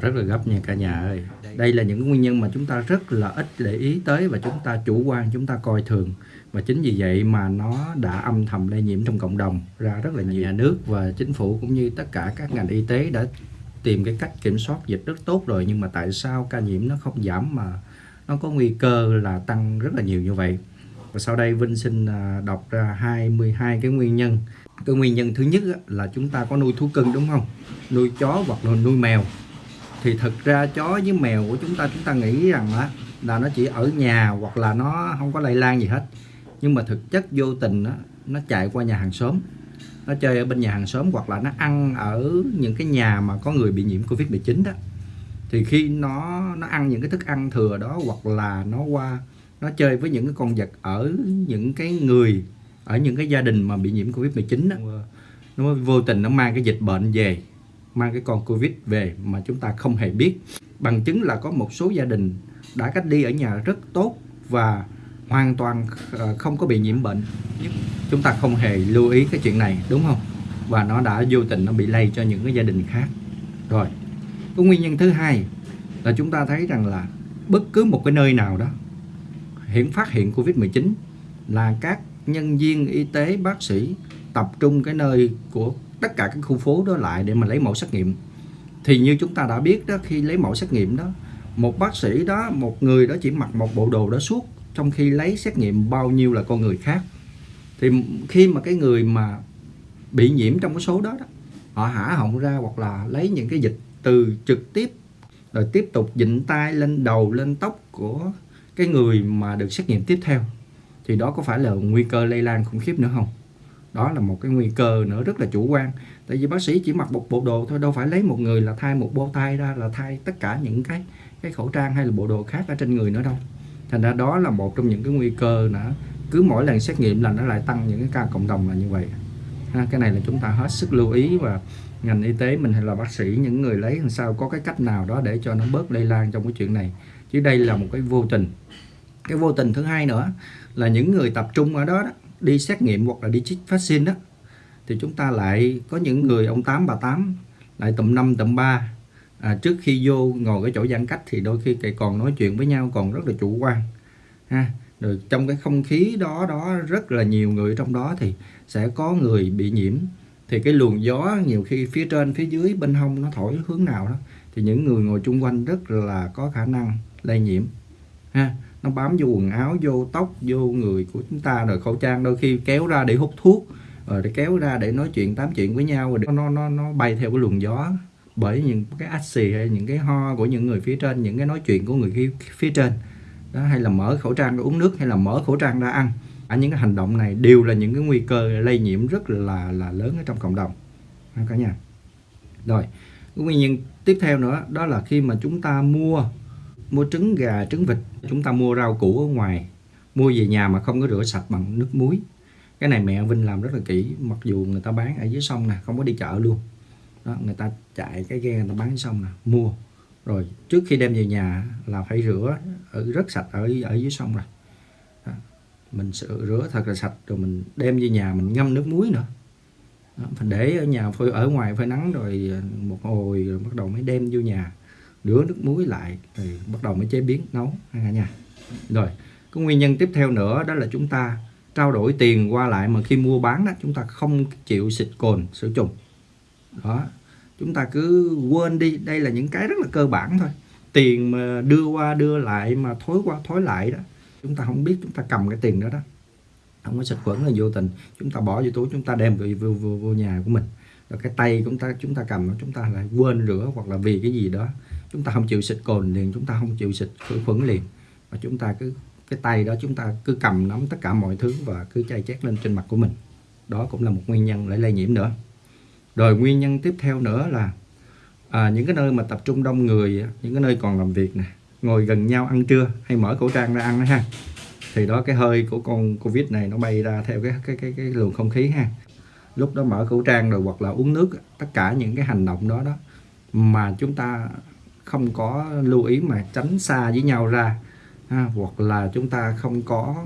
rất là gấp nha cả nhà ơi. Đây là những nguyên nhân mà chúng ta rất là ít để ý tới và chúng ta chủ quan, chúng ta coi thường. Và chính vì vậy mà nó đã âm thầm lây nhiễm trong cộng đồng ra rất là nhiều. Nhà nước và chính phủ cũng như tất cả các ngành y tế đã tìm cái cách kiểm soát dịch rất tốt rồi, nhưng mà tại sao ca nhiễm nó không giảm mà nó có nguy cơ là tăng rất là nhiều như vậy? Và sau đây Vinh xin à, đọc ra 22 cái nguyên nhân. Cái nguyên nhân thứ nhất là chúng ta có nuôi thú cưng, đúng không? Nuôi chó hoặc là nuôi mèo thì thực ra chó với mèo của chúng ta chúng ta nghĩ rằng á là nó chỉ ở nhà hoặc là nó không có lây lan gì hết. Nhưng mà thực chất vô tình á, nó chạy qua nhà hàng xóm. Nó chơi ở bên nhà hàng xóm hoặc là nó ăn ở những cái nhà mà có người bị nhiễm Covid 19 đó. Thì khi nó nó ăn những cái thức ăn thừa đó hoặc là nó qua nó chơi với những cái con vật ở những cái người ở những cái gia đình mà bị nhiễm Covid 19 đó nó vô tình nó mang cái dịch bệnh về mang cái con Covid về mà chúng ta không hề biết. Bằng chứng là có một số gia đình đã cách ly ở nhà rất tốt và hoàn toàn ờ, không có bị nhiễm bệnh. Chúng ta không hề lưu ý cái chuyện này, đúng không? Và nó đã vô tình nó bị lây cho những cái gia đình khác. Rồi, cái nguyên nhân thứ hai là chúng ta thấy rằng là bất cứ một cái nơi nào đó hiện phát hiện Covid-19 là các nhân viên y tế, bác sĩ tập trung cái nơi của tất cả các khu phố đó lại để mà lấy mẫu xét nghiệm. Thì như chúng ta đã biết đó khi lấy mẫu xét nghiệm đó một bác sĩ đó một người đó chỉ mặc một bộ đồ đó suốt trong khi lấy xét nghiệm bao nhiêu là con người khác. Thì khi mà cái người mà bị nhiễm trong cái số đó, đó họ hả họng ra hoặc là lấy những cái dịch từ trực tiếp rồi tiếp tục dịnh tay lên đầu lên tóc của cái người mà được xét nghiệm tiếp theo thì đó có phải là nguy cơ lây lan khủng khiếp nữa không? Đó là một cái nguy cơ nữa rất là chủ quan. Tại vì bác sĩ chỉ mặc một bộ đồ thôi đâu phải lấy một người là thay một bô tay ra là thay tất cả những cái cái khẩu trang hay là bộ đồ khác ở trên người nữa đâu. Thành ra đó là một trong những cái nguy cơ nữa. Cứ mỗi lần xét nghiệm là nó lại tăng những cái ca cộng đồng là như vậy. Ha, cái này là chúng ta hết sức lưu ý và ngành y tế mình hay là bác sĩ những người lấy làm sao có cái cách nào đó để cho nó bớt lây lan trong cái chuyện này. Chứ đây là một cái vô tình. Cái vô tình thứ hai nữa là những người tập trung ở đó, đó đi xét nghiệm hoặc là đi chích vaccine đó thì chúng ta lại có những người ông tám bà tám lại tầm năm tầm ba. À, trước khi vô ngồi cái chỗ giãn cách thì đôi khi còn nói chuyện với nhau còn rất là chủ quan ha. Rồi trong cái không khí đó đó rất là nhiều người trong đó thì sẽ có người bị nhiễm. Thì cái luồng gió nhiều khi phía trên phía dưới bên hông nó thổi hướng nào đó thì những người ngồi chung quanh rất là có khả năng lây nhiễm ha nó bám vô quần áo vô tóc vô người của chúng ta rồi khẩu trang đôi khi kéo ra để hút thuốc rồi để kéo ra để nói chuyện tám chuyện với nhau rồi nó nó nó bay theo cái luồng gió. Bởi những cái ách xì hay những cái ho của những người phía trên những cái nói chuyện của người phía, phía trên. Đó hay là mở khẩu trang ra uống nước hay là mở khẩu trang ra ăn. Ở những cái hành động này đều là những cái nguy cơ lây nhiễm rất là là lớn ở trong cộng đồng. Cả nhà. Rồi nguyên nhân tiếp theo nữa đó là khi mà chúng ta mua mua trứng gà trứng vịt chúng ta mua rau củ ở ngoài. Mua về nhà mà không có rửa sạch bằng nước muối. Cái này mẹ Vinh làm rất là kỹ mặc dù người ta bán ở dưới sông nè không có đi chợ luôn. Đó, người ta chạy cái ghe người ta bán xong nè mua. Rồi trước khi đem về nhà là phải rửa ở rất sạch ở ở dưới sông rồi. Đó. mình rửa thật là sạch rồi mình đem về nhà mình ngâm nước muối nữa. Đó. phải để ở nhà phơi ở ngoài phơi nắng rồi à, một hồi rồi bắt đầu mới đem vô nhà rửa nước muối lại thì bắt đầu mới chế biến nấu ha nha. Rồi cái nguyên nhân tiếp theo nữa đó là chúng ta trao đổi tiền qua lại mà khi mua bán đó chúng ta không chịu xịt cồn sử trùng. Đó chúng ta cứ quên đi đây là những cái rất là cơ bản thôi. Tiền mà đưa qua đưa lại mà thối qua thối lại đó chúng ta không biết chúng ta cầm cái tiền đó đó. Không có xịt khuẩn là vô tình chúng ta bỏ vô túi chúng ta đem về vô, vô, vô nhà của mình. Rồi cái tay chúng ta chúng ta cầm chúng ta lại quên rửa hoặc là vì cái gì đó chúng ta không chịu xịt cồn liền chúng ta không chịu xịt khử khuẩn liền. Và chúng ta cứ cái tay đó chúng ta cứ cầm nắm tất cả mọi thứ và cứ chay chét lên trên mặt của mình. Đó cũng là một nguyên nhân để lây nhiễm nữa. Rồi nguyên nhân tiếp theo nữa là à, những cái nơi mà tập trung đông người những cái nơi còn làm việc nè ngồi gần nhau ăn trưa hay mở khẩu trang ra ăn đó ha thì đó cái hơi của con covid này nó bay ra theo cái cái cái cái luồng không khí ha. Lúc đó mở khẩu trang rồi hoặc là uống nước tất cả những cái hành động đó đó mà chúng ta không có lưu ý mà tránh xa với nhau ra. Ha, hoặc là chúng ta không có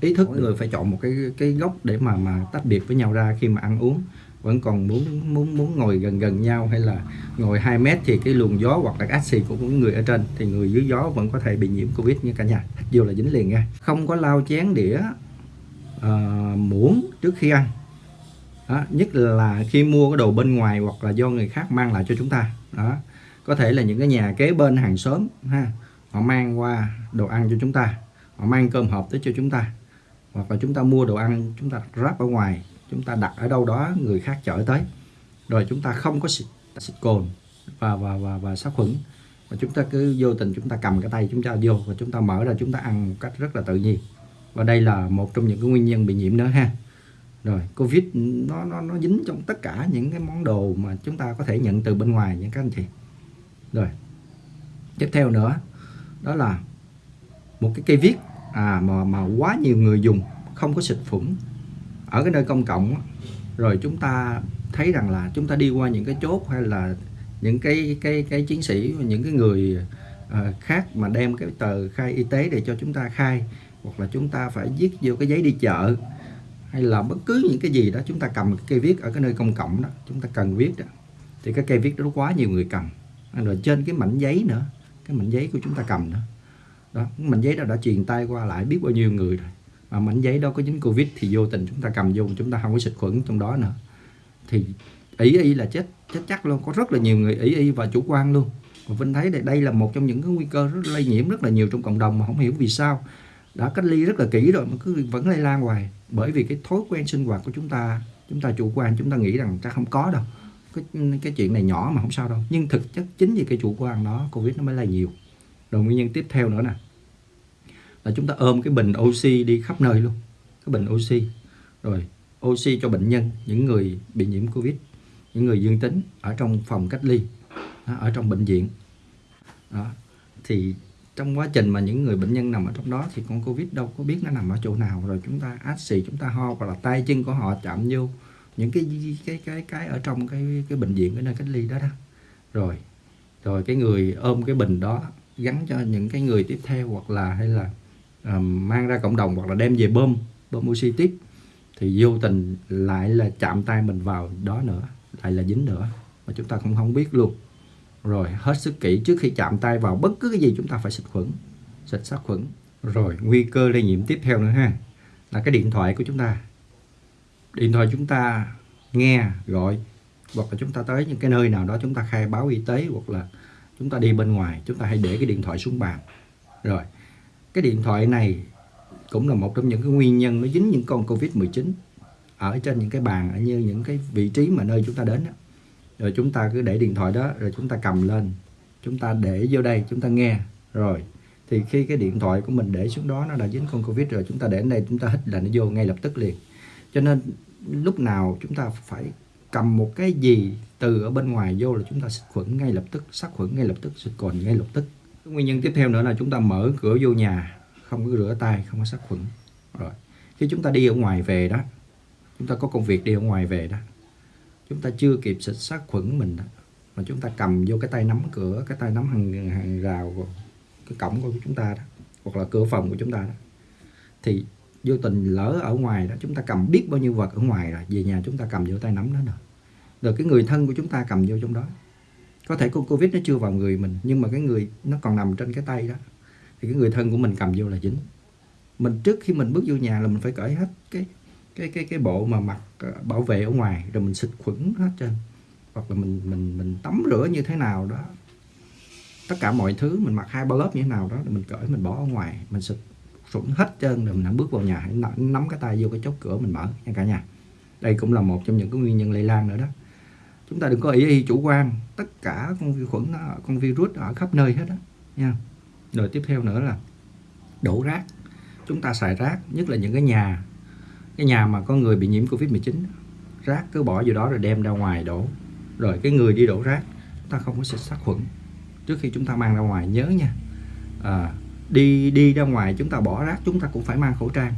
ý thức người phải chọn một cái cái góc để mà mà tách biệt với nhau ra khi mà ăn uống. Vẫn còn muốn muốn muốn ngồi gần gần nhau hay là ngồi 2 mét thì cái luồng gió hoặc là axi của những người ở trên thì người dưới gió vẫn có thể bị nhiễm covid như cả nhà. Dù là dính liền nha. Không có lau chén đĩa uh, muỗng trước khi ăn. Đó, nhất là khi mua cái đồ bên ngoài hoặc là do người khác mang lại cho chúng ta. Đó có thể là những cái nhà kế bên hàng xóm ha họ mang qua đồ ăn cho chúng ta họ mang cơm hộp tới cho chúng ta hoặc là chúng ta mua đồ ăn chúng ta ráp ở ngoài chúng ta đặt ở đâu đó người khác chở tới rồi chúng ta không có xịt, xịt cồn và và và và sát khuẩn và chúng ta cứ vô tình chúng ta cầm cái tay chúng ta vô và chúng ta mở ra chúng ta ăn một cách rất là tự nhiên và đây là một trong những cái nguyên nhân bị nhiễm nữa ha rồi covid nó nó nó dính trong tất cả những cái món đồ mà chúng ta có thể nhận từ bên ngoài những các anh chị rồi. Tiếp theo nữa đó là một cái cây viết à mà mà quá nhiều người dùng không có xịt phủng ở cái nơi công cộng rồi chúng ta thấy rằng là chúng ta đi qua những cái chốt hay là những cái cái cái chiến sĩ những cái người uh, khác mà đem cái tờ khai y tế để cho chúng ta khai hoặc là chúng ta phải viết vô cái giấy đi chợ hay là bất cứ những cái gì đó chúng ta cầm cái cây viết ở cái nơi công cộng đó chúng ta cần viết đó thì cái cây viết đó quá nhiều người cầm. À, rồi trên cái mảnh giấy nữa cái mảnh giấy của chúng ta cầm nữa. Đó mảnh giấy đó đã truyền tay qua lại biết bao nhiêu người rồi. Mà mảnh giấy đó có dính covid thì vô tình chúng ta cầm vô chúng ta không có xịt khuẩn trong đó nữa. Thì ý y là chết chết chắc luôn có rất là nhiều người ý y và chủ quan luôn. Và Vinh thấy đây, đây là một trong những cái nguy cơ rất lây nhiễm rất là nhiều trong cộng đồng mà không hiểu vì sao. Đã cách ly rất là kỹ rồi mà cứ vẫn lây lan hoài. Bởi vì cái thói quen sinh hoạt của chúng ta chúng ta chủ quan chúng ta nghĩ rằng chắc không có đâu cái, cái chuyện này nhỏ mà không sao đâu. Nhưng thực chất chính vì cái chủ quan đó covid nó mới lây nhiều. Rồi nguyên nhân tiếp theo nữa nè. Là chúng ta ôm cái bình oxy đi khắp nơi luôn. Cái bình oxy. Rồi oxy cho bệnh nhân những người bị nhiễm covid những người dương tính ở trong phòng cách ly ở trong bệnh viện. Đó. thì trong quá trình mà những người bệnh nhân nằm ở trong đó thì con covid đâu có biết nó nằm ở chỗ nào. Rồi chúng ta át xì chúng ta ho hoặc là tay chân của họ chạm vô những cái cái cái cái ở trong cái cái bệnh viện cái nơi cách ly đó đó. Rồi rồi cái người ôm cái bình đó gắn cho những cái người tiếp theo hoặc là hay là uh, mang ra cộng đồng hoặc là đem về bơm bơm oxy tiếp thì vô tình lại là chạm tay mình vào đó nữa lại là dính nữa mà chúng ta không không biết luôn. Rồi hết sức kỹ trước khi chạm tay vào bất cứ cái gì chúng ta phải xịt khuẩn xịt sát khuẩn. Rồi nguy cơ lây nhiễm tiếp theo nữa ha là cái điện thoại của chúng ta điện thoại chúng ta nghe gọi hoặc là chúng ta tới những cái nơi nào đó chúng ta khai báo y tế hoặc là chúng ta đi bên ngoài chúng ta hãy để cái điện thoại xuống bàn rồi cái điện thoại này cũng là một trong những cái nguyên nhân nó dính những con Covid-19 ở trên những cái bàn ở như những cái vị trí mà nơi chúng ta đến đó. rồi chúng ta cứ để điện thoại đó rồi chúng ta cầm lên chúng ta để vô đây chúng ta nghe rồi thì khi cái điện thoại của mình để xuống đó nó đã dính con Covid rồi chúng ta để đến đây chúng ta hít là nó vô ngay lập tức liền cho nên lúc nào chúng ta phải cầm một cái gì từ ở bên ngoài vô là chúng ta xịt khuẩn ngay lập tức, sát khuẩn ngay lập tức, xịt cồn ngay lập tức. Nguyên nhân tiếp theo nữa là chúng ta mở cửa vô nhà, không có rửa tay, không có sát khuẩn. Rồi, khi chúng ta đi ở ngoài về đó, chúng ta có công việc đi ở ngoài về đó, chúng ta chưa kịp xịt sát khuẩn mình đó, mà chúng ta cầm vô cái tay nắm cửa, cái tay nắm hàng hàng rào cái cổng của chúng ta đó, hoặc là cửa phòng của chúng ta đó, thì vô tình lỡ ở ngoài đó, chúng ta cầm biết bao nhiêu vật ở ngoài rồi, về nhà chúng ta cầm vô tay nắm đó nữa rồi cái người thân của chúng ta cầm vô trong đó. Có thể con covid nó chưa vào người mình, nhưng mà cái người nó còn nằm trên cái tay đó, thì cái người thân của mình cầm vô là dính. Mình trước khi mình bước vô nhà là mình phải cởi hết cái cái cái cái bộ mà mặc ờ, bảo vệ ở ngoài, rồi mình xịt khuẩn hết trên hoặc là mình mình mình tắm rửa như thế nào đó. Tất cả mọi thứ mình mặc hai ba lớp như thế nào đó mình cởi, mình bỏ ở ngoài, mình xịt khuẩn hết trơn rồi mình bước vào nhà. Hãy nắm cái tay vô cái chốt cửa mình mở nha cả nhà. Đây cũng là một trong những cái nguyên nhân lây lan nữa đó. Chúng ta đừng có ý y chủ quan tất cả con vi khuẩn con virus ở khắp nơi hết đó nha. Rồi tiếp theo nữa là đổ rác. Chúng ta xài rác nhất là những cái nhà cái nhà mà có người bị nhiễm covid 19 rác cứ bỏ vô đó rồi đem ra ngoài đổ. Rồi cái người đi đổ rác chúng ta không có xịt sát khuẩn. Trước khi chúng ta mang ra ngoài nhớ nha. À, đi đi ra ngoài chúng ta bỏ rác, chúng ta cũng phải mang khẩu trang.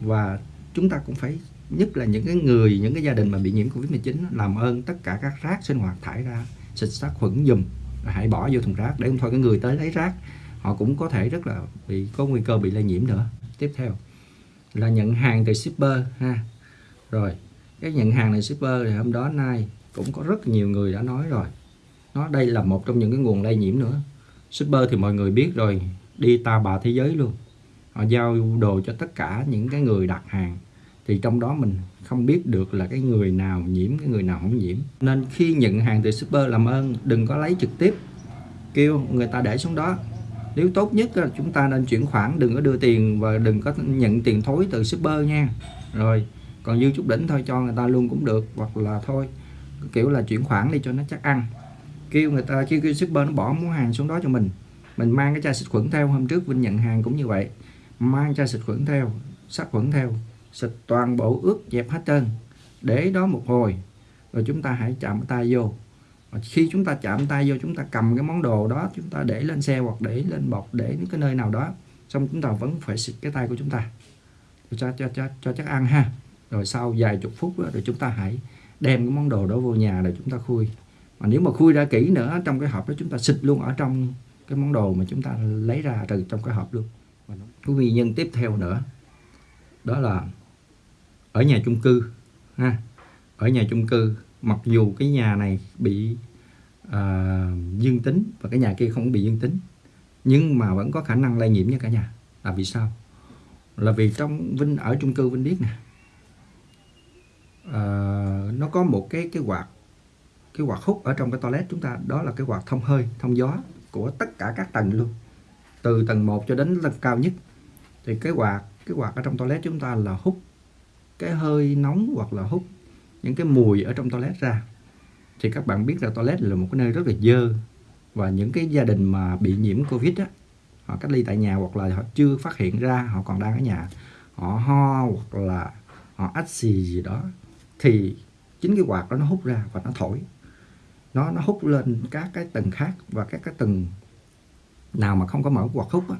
Và chúng ta cũng phải, nhất là những cái người, những cái gia đình mà bị nhiễm covid 19 làm ơn tất cả các rác sinh hoạt thải ra, xịt sát khuẩn dùm, hãy bỏ vô thùng rác. Để không thôi, cái người tới lấy rác, họ cũng có thể rất là bị, có nguy cơ bị lây nhiễm nữa. Tiếp theo, là nhận hàng từ shipper, ha. Rồi, cái nhận hàng này shipper thì hôm đó nay cũng có rất nhiều người đã nói rồi. Nó đây là một trong những cái nguồn lây nhiễm nữa. Shipper thì mọi người biết rồi đi ta bà thế giới luôn. Họ giao đồ cho tất cả những cái người đặt hàng. Thì trong đó mình không biết được là cái người nào nhiễm cái người nào không nhiễm. Nên khi nhận hàng từ shipper làm ơn đừng có lấy trực tiếp. Kêu người ta để xuống đó. Nếu tốt nhất là chúng ta nên chuyển khoản đừng có đưa tiền và đừng có nhận tiền thối từ shipper nha. Rồi còn dư chút đỉnh thôi cho người ta luôn cũng được hoặc là thôi kiểu là chuyển khoản đi cho nó chắc ăn. Kêu người ta kêu, kêu shipper nó bỏ món hàng xuống đó cho mình mình mang cái chai xịt khuẩn theo hôm trước Vinh nhận hàng cũng như vậy. Mang chai xịt khuẩn theo sát khuẩn theo xịt toàn bộ ướt dẹp hết trơn để đó một hồi rồi chúng ta hãy chạm tay vô. Và khi chúng ta chạm tay vô chúng ta cầm cái món đồ đó chúng ta để lên xe hoặc để lên bọc để những cái nơi nào đó xong chúng ta vẫn phải xịt cái tay của chúng ta. Cho cho cho cho chắc ăn ha. Rồi sau vài chục phút đó, rồi chúng ta hãy đem cái món đồ đó vô nhà để chúng ta khui. Mà nếu mà khui ra kỹ nữa trong cái hộp đó chúng ta xịt luôn ở trong cái món đồ mà chúng ta lấy ra từ trong cái hộp luôn. Cái nguyên nhân tiếp theo nữa đó là ở nhà chung cư ha. Ở nhà chung cư mặc dù cái nhà này bị uh, dương tính và cái nhà kia không bị dương tính nhưng mà vẫn có khả năng lây nhiễm nha cả nhà. Là vì sao? Là vì trong Vinh ở chung cư Vinh biết nè uh, nó có một cái cái quạt cái quạt hút ở trong cái toilet chúng ta đó là cái quạt thông hơi thông gió của tất cả các tầng luôn. Từ tầng 1 cho đến tầng cao nhất. Thì cái quạt cái quạt ở trong toilet chúng ta là hút cái hơi nóng hoặc là hút những cái mùi ở trong toilet ra. Thì các bạn biết là toilet là một cái nơi rất là dơ. Và những cái gia đình mà bị nhiễm covid á, họ cách ly tại nhà hoặc là họ chưa phát hiện ra họ còn đang ở nhà, họ ho hoặc là họ ách xì gì đó, thì chính cái quạt đó nó hút ra và nó thổi nó nó hút lên các cái tầng khác và các cái tầng nào mà không có mở quạt hút á,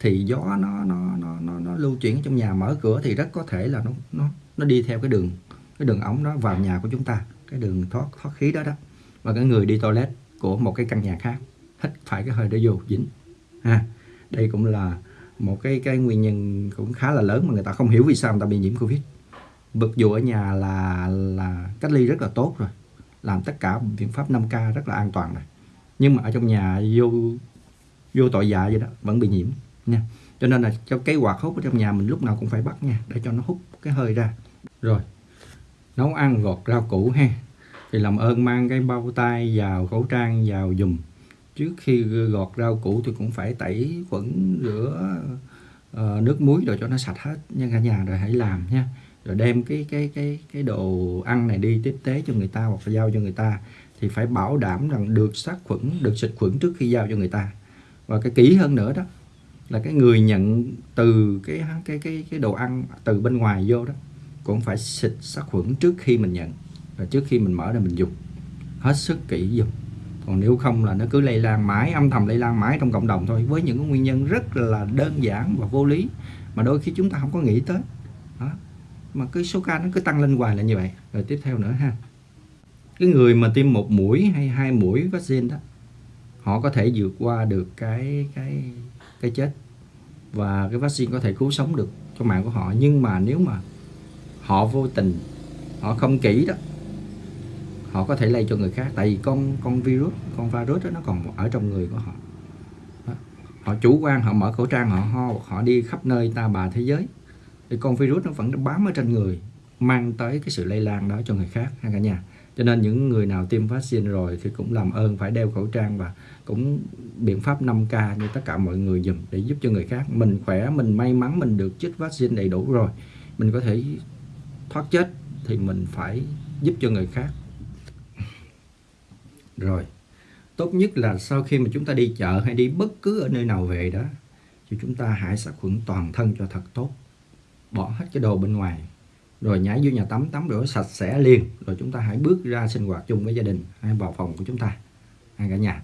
thì gió nó nó nó nó nó lưu chuyển trong nhà mở cửa thì rất có thể là nó nó nó đi theo cái đường cái đường ống đó vào nhà của chúng ta cái đường thoát thoát khí đó đó. Và cái người đi toilet của một cái căn nhà khác hít phải cái hơi đó vô dính. Ha đây cũng là một cái cái nguyên nhân cũng khá là lớn mà người ta không hiểu vì sao người ta bị nhiễm covid. Bực dù ở nhà là là cách ly rất là tốt rồi làm tất cả biện pháp 5K rất là an toàn này. Nhưng mà ở trong nhà vô vô tội dạ vậy đó vẫn bị nhiễm nha. Cho nên là cho cái quạt hút ở trong nhà mình lúc nào cũng phải bắt nha để cho nó hút cái hơi ra. Rồi nấu ăn gọt rau củ ha. Thì làm ơn mang cái bao tay vào khẩu trang vào dùm trước khi gọt rau củ thì cũng phải tẩy khuẩn rửa uh, nước muối rồi cho nó sạch hết nha cả nhà rồi hãy làm nha rồi đem cái cái cái cái đồ ăn này đi tiếp tế cho người ta hoặc là giao cho người ta thì phải bảo đảm rằng được sát khuẩn, được xịt khuẩn trước khi giao cho người ta. Và cái kỹ hơn nữa đó là cái người nhận từ cái cái cái cái đồ ăn từ bên ngoài vô đó cũng phải xịt sát khuẩn trước khi mình nhận và trước khi mình mở ra mình dùng. Hết sức kỹ dùng. Còn nếu không là nó cứ lây lan mãi, âm thầm lây lan mãi trong cộng đồng thôi, với những cái nguyên nhân rất là đơn giản và vô lý mà đôi khi chúng ta không có nghĩ tới. Đó mà cái số ca nó cứ tăng lên hoài là như vậy. Rồi tiếp theo nữa ha. Cái người mà tiêm một mũi hay hai mũi vaccine đó, họ có thể vượt qua được cái cái cái chết và cái vaccine có thể cứu sống được cho mạng của họ. Nhưng mà nếu mà họ vô tình, họ không kỹ đó, họ có thể lây cho người khác. Tại vì con con virus con virus đó nó còn ở trong người của họ. Đó. họ chủ quan, họ mở khẩu trang, họ ho, họ đi khắp nơi ta bà thế giới thì con virus nó vẫn bám ở trên người, mang tới cái sự lây lan đó cho người khác, ha cả nhà. Cho nên những người nào tiêm vaccine rồi thì cũng làm ơn, phải đeo khẩu trang và cũng biện pháp 5K như tất cả mọi người dùm để giúp cho người khác. Mình khỏe, mình may mắn, mình được chích vaccine đầy đủ rồi. Mình có thể thoát chết thì mình phải giúp cho người khác. Rồi, tốt nhất là sau khi mà chúng ta đi chợ hay đi bất cứ ở nơi nào về đó, thì chúng ta hãy sát khuẩn toàn thân cho thật tốt bỏ hết cái đồ bên ngoài. Rồi nhảy vô nhà tắm tắm rửa sạch sẽ liền. Rồi chúng ta hãy bước ra sinh hoạt chung với gia đình hay vào phòng của chúng ta hay cả nhà.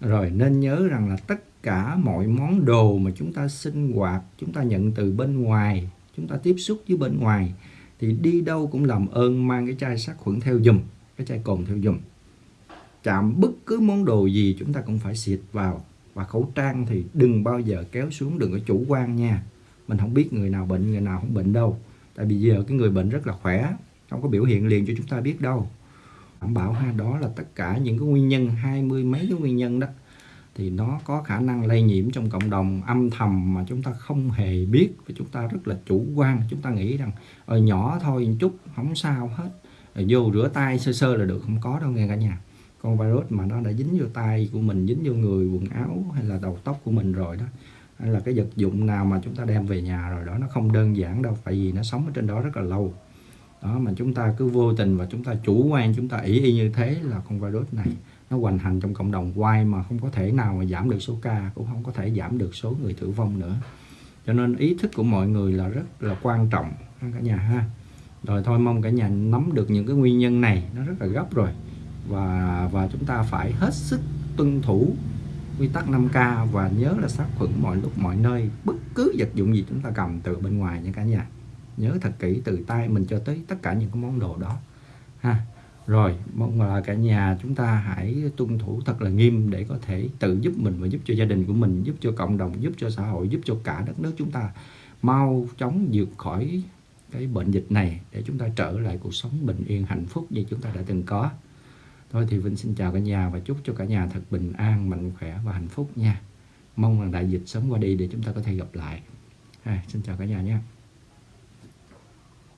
Rồi nên nhớ rằng là tất cả mọi món đồ mà chúng ta sinh hoạt, chúng ta nhận từ bên ngoài, chúng ta tiếp xúc với bên ngoài, thì đi đâu cũng làm ơn mang cái chai sát khuẩn theo dùm cái chai cồn theo dùm chạm bất cứ món đồ gì chúng ta cũng phải xịt vào. Và khẩu trang thì đừng bao giờ kéo xuống, đừng có chủ quan nha mình không biết người nào bệnh, người nào không bệnh đâu. Tại vì giờ cái người bệnh rất là khỏe, không có biểu hiện liền cho chúng ta biết đâu. Đảm bảo ha, đó là tất cả những cái nguyên nhân, hai mươi mấy cái nguyên nhân đó. Thì nó có khả năng lây nhiễm trong cộng đồng âm thầm mà chúng ta không hề biết. Và chúng ta rất là chủ quan. Chúng ta nghĩ rằng ở nhỏ thôi, một chút, không sao hết. Rồi vô rửa tay sơ sơ là được, không có đâu nghe cả nhà. Con virus mà nó đã dính vô tay của mình, dính vô người, quần áo hay là đầu tóc của mình rồi đó hay là cái vật dụng nào mà chúng ta đem về nhà rồi đó, nó không đơn giản đâu, tại vì nó sống ở trên đó rất là lâu. Đó, mà chúng ta cứ vô tình và chúng ta chủ quan, chúng ta ý y như thế là con virus này nó hoành hành trong cộng đồng quay mà không có thể nào mà giảm được số ca, cũng không có thể giảm được số người tử vong nữa. Cho nên ý thức của mọi người là rất là quan trọng cả nhà ha. Rồi thôi mong cả nhà nắm được những cái nguyên nhân này, nó rất là gấp rồi. Và và chúng ta phải hết sức tuân thủ quy tắc 5K và nhớ là sát khuẩn mọi lúc, mọi nơi. Bất cứ vật dụng gì chúng ta cầm từ bên ngoài nha cả nhà. Nhớ thật kỹ, từ tay mình cho tới tất cả những cái món đồ đó. Ha. Rồi, mong là cả nhà chúng ta hãy tuân thủ thật là nghiêm để có thể tự giúp mình và giúp cho gia đình của mình, giúp cho cộng đồng, giúp cho xã hội, giúp cho cả đất nước chúng ta mau chóng vượt khỏi cái bệnh dịch này để chúng ta trở lại cuộc sống bình yên, hạnh phúc như chúng ta đã từng có thôi thì Vinh xin chào cả nhà và chúc cho cả nhà thật bình an mạnh khỏe và hạnh phúc nha. Mong rằng đại dịch sớm qua đi để chúng ta có thể gặp lại. À, xin chào cả nhà nhé.